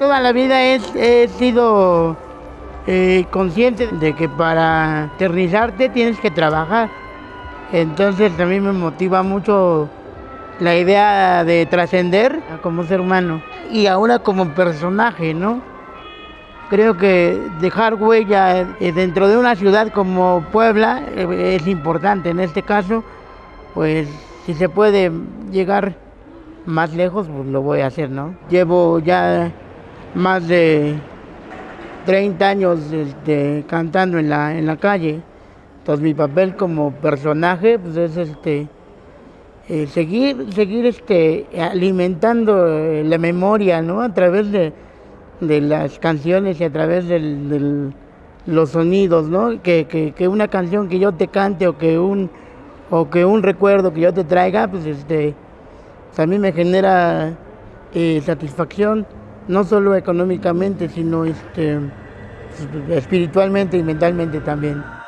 Toda la vida he, sido eh, consciente de que para eternizarte tienes que trabajar. Entonces a mí me motiva mucho la idea de trascender como ser humano y ahora como personaje, ¿no? Creo que dejar huella eh, dentro de una ciudad como Puebla eh, es importante. En este caso, pues si se puede llegar más lejos, pues lo voy a hacer, ¿no? Llevo ya más de 30 años este, cantando en la, en la calle. Entonces mi papel como personaje pues es este eh, seguir, seguir este, alimentando eh, la memoria ¿no? a través de, de, las canciones y a través de los sonidos, ¿no? Que, que, que, una canción que yo te cante o que un o que un recuerdo que yo te traiga, pues este pues, a mí me genera eh, satisfacción no solo económicamente, sino este, espiritualmente y mentalmente también.